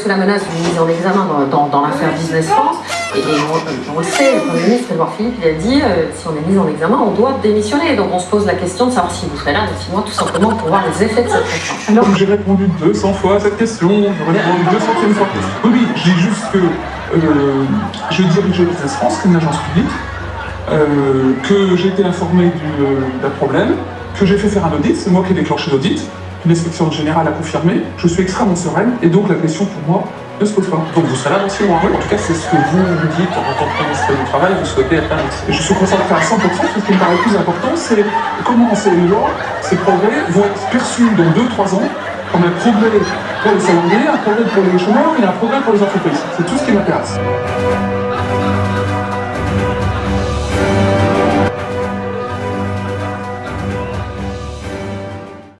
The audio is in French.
sous la menace d'une mise en examen dans, dans, l'affaire Business France. Et, on, le sait, le Premier ministre Edouard Philippe, il a dit euh, si on est mis en examen, on doit démissionner. Donc on se pose la question de savoir si vous serez là dans six mois, tout simplement pour voir les effets de cette réforme. Alors j'ai répondu 200 fois à cette question, je répondu 200 fois. Oui, oui, je dis juste que euh, je dirige Business France, qui est une agence publique, euh, que j'ai été informé d'un problème, que j'ai fait faire un audit, c'est moi qui ai déclenché l'audit, l'inspection générale a confirmé, je suis extrêmement sereine, et donc la question pour moi ne se pose pas. Donc vous serez là dans six mois En tout cas, c'est ce que vous vous dites en tant que ministre du Travail, vous souhaitez être là Je suis concentré à 100%, ce qui me paraît plus important, c'est comment ces lois, ces progrès vont être perçus dans 2-3 ans comme un progrès pour les salariés, un progrès pour les chômeurs et un progrès pour les entreprises. C'est tout ce qui m'intéresse.